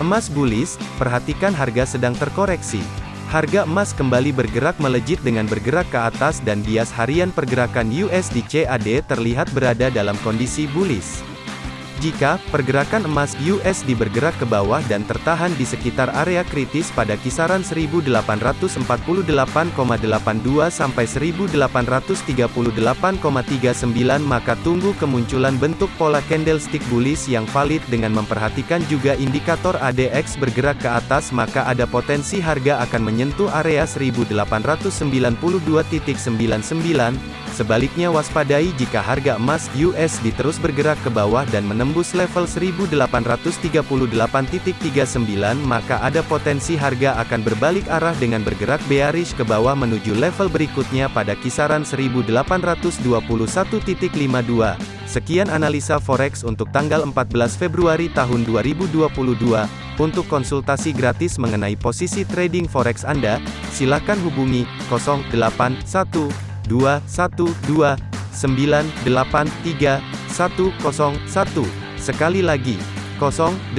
Emas bullish, perhatikan harga sedang terkoreksi. Harga emas kembali bergerak melejit dengan bergerak ke atas dan bias harian pergerakan USD CAD terlihat berada dalam kondisi bullish. Jika pergerakan emas USD bergerak ke bawah dan tertahan di sekitar area kritis pada kisaran 1848,82 sampai 1838,39 maka tunggu kemunculan bentuk pola candlestick bullish yang valid dengan memperhatikan juga indikator ADX bergerak ke atas maka ada potensi harga akan menyentuh area 1892.99 Sebaliknya waspadai jika harga emas USD terus bergerak ke bawah dan menembus level 1838.39 maka ada potensi harga akan berbalik arah dengan bergerak bearish ke bawah menuju level berikutnya pada kisaran 1821.52. Sekian analisa forex untuk tanggal 14 Februari tahun 2022. Untuk konsultasi gratis mengenai posisi trading forex Anda, silakan hubungi 081 212 983 101. Sekali lagi, 081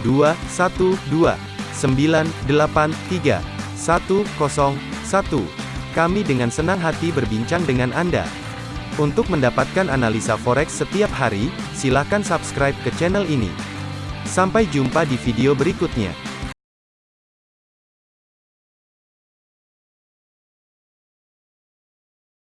212 983 101. Kami dengan senang hati berbincang dengan Anda. Untuk mendapatkan analisa forex setiap hari, silakan subscribe ke channel ini. Sampai jumpa di video berikutnya.